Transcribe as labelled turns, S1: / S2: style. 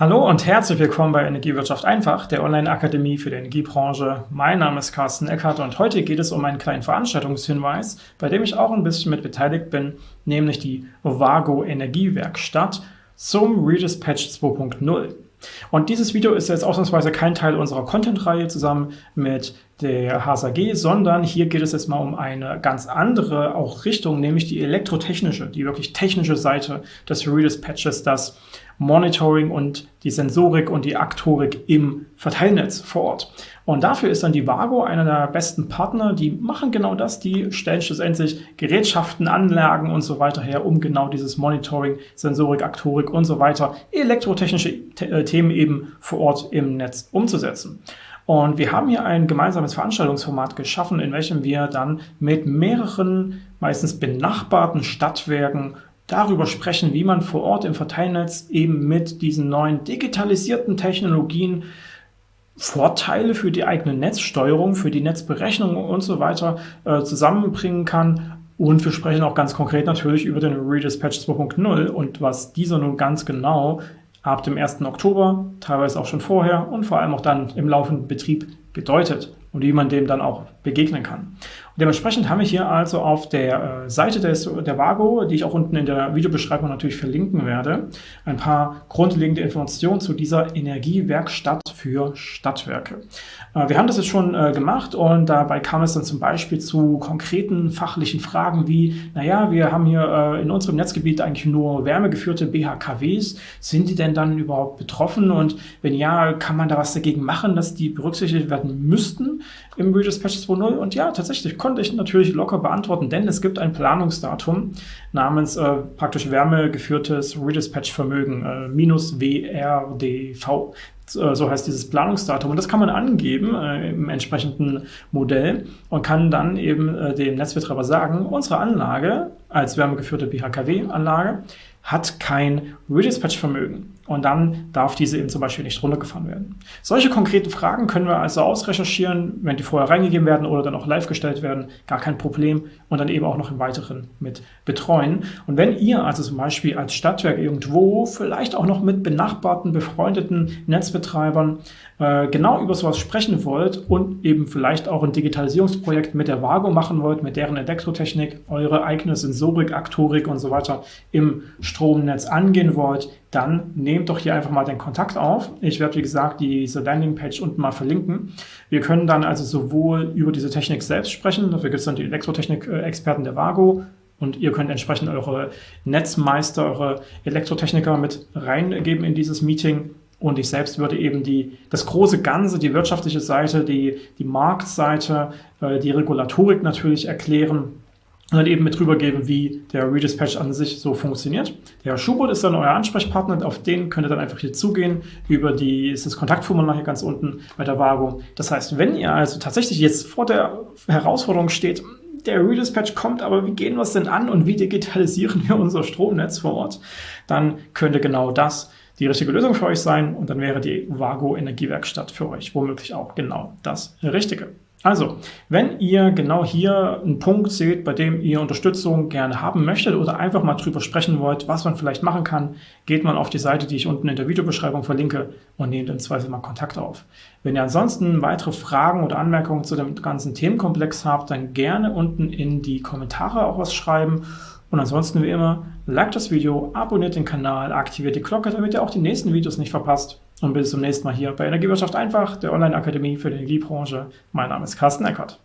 S1: Hallo und herzlich willkommen bei Energiewirtschaft einfach, der Online-Akademie für die Energiebranche. Mein Name ist Carsten Eckert und heute geht es um einen kleinen Veranstaltungshinweis, bei dem ich auch ein bisschen mit beteiligt bin, nämlich die Vago Energiewerkstatt zum Redispatch 2.0. Und dieses Video ist jetzt ausnahmsweise kein Teil unserer Content-Reihe zusammen mit der HSAG, sondern hier geht es jetzt mal um eine ganz andere auch Richtung, nämlich die elektrotechnische, die wirklich technische Seite des Redispatches, das Monitoring und die Sensorik und die Aktorik im Verteilnetz vor Ort. Und dafür ist dann die Vago einer der besten Partner. Die machen genau das. Die stellen schlussendlich Gerätschaften, Anlagen und so weiter her, um genau dieses Monitoring, Sensorik, Aktorik und so weiter, elektrotechnische äh, Themen eben vor Ort im Netz umzusetzen. Und wir haben hier ein gemeinsames Veranstaltungsformat geschaffen, in welchem wir dann mit mehreren, meistens benachbarten Stadtwerken darüber sprechen, wie man vor Ort im Verteilnetz eben mit diesen neuen digitalisierten Technologien Vorteile für die eigene Netzsteuerung, für die Netzberechnung und so weiter äh, zusammenbringen kann. Und wir sprechen auch ganz konkret natürlich über den Redispatch 2.0 und was dieser nun ganz genau ab dem 1. Oktober, teilweise auch schon vorher und vor allem auch dann im laufenden Betrieb bedeutet und wie man dem dann auch begegnen kann. Und dementsprechend haben wir hier also auf der äh, Seite des, der Vago, die ich auch unten in der Videobeschreibung natürlich verlinken werde, ein paar grundlegende Informationen zu dieser Energiewerkstatt für Stadtwerke. Äh, wir haben das jetzt schon äh, gemacht und dabei kam es dann zum Beispiel zu konkreten fachlichen Fragen wie, naja, wir haben hier äh, in unserem Netzgebiet eigentlich nur wärmegeführte BHKWs. Sind die denn dann überhaupt betroffen? Und wenn ja, kann man da was dagegen machen, dass die berücksichtigt werden müssten im Redispatch 2.0? Und ja, tatsächlich konnte ich natürlich locker beantworten, denn es gibt ein Planungsdatum namens praktisch wärmegeführtes Redispatch-Vermögen, minus WRDV. Äh, so heißt dieses Planungsdatum. Und das kann man angeben äh, im entsprechenden Modell und kann dann eben äh, dem Netzbetreiber sagen, unsere Anlage als wärmegeführte BHKW-Anlage hat kein Redispatch-Vermögen und dann darf diese eben zum Beispiel nicht runtergefahren werden. Solche konkreten Fragen können wir also ausrecherchieren, wenn die vorher reingegeben werden oder dann auch live gestellt werden, gar kein Problem und dann eben auch noch im Weiteren mit betreuen. Und wenn ihr also zum Beispiel als Stadtwerk irgendwo vielleicht auch noch mit benachbarten, befreundeten Netzbetreibern äh, genau über sowas sprechen wollt und eben vielleicht auch ein Digitalisierungsprojekt mit der Vago machen wollt, mit deren Elektrotechnik, eure eigene Sensorik, Aktorik und so weiter im Stromnetz angehen wollt, dann nehmt doch hier einfach mal den Kontakt auf. Ich werde, wie gesagt, diese Landingpage unten mal verlinken. Wir können dann also sowohl über diese Technik selbst sprechen, dafür gibt es dann die Elektrotechnik-Experten der Vago, und ihr könnt entsprechend eure Netzmeister, eure Elektrotechniker mit reingeben in dieses Meeting. Und ich selbst würde eben die, das große Ganze, die wirtschaftliche Seite, die, die Marktseite, äh, die Regulatorik natürlich erklären und dann eben mit rübergeben, wie der Redispatch an sich so funktioniert. Der Schubert ist dann euer Ansprechpartner, auf den könnt ihr dann einfach hier zugehen, über die, ist das Kontaktformular hier ganz unten bei der Vago. Das heißt, wenn ihr also tatsächlich jetzt vor der Herausforderung steht, der Redispatch kommt, aber wie gehen wir es denn an und wie digitalisieren wir unser Stromnetz vor Ort, dann könnte genau das die richtige Lösung für euch sein und dann wäre die Vago Energiewerkstatt für euch womöglich auch genau das Richtige. Also, wenn ihr genau hier einen Punkt seht, bei dem ihr Unterstützung gerne haben möchtet oder einfach mal drüber sprechen wollt, was man vielleicht machen kann, geht mal auf die Seite, die ich unten in der Videobeschreibung verlinke und nehmt im Zweifel mal Kontakt auf. Wenn ihr ansonsten weitere Fragen oder Anmerkungen zu dem ganzen Themenkomplex habt, dann gerne unten in die Kommentare auch was schreiben. Und ansonsten wie immer, liked das Video, abonniert den Kanal, aktiviert die Glocke, damit ihr auch die nächsten Videos nicht verpasst. Und bis zum nächsten Mal hier bei Energiewirtschaft einfach, der Online-Akademie für die Energiebranche. Mein Name ist Carsten Eckert.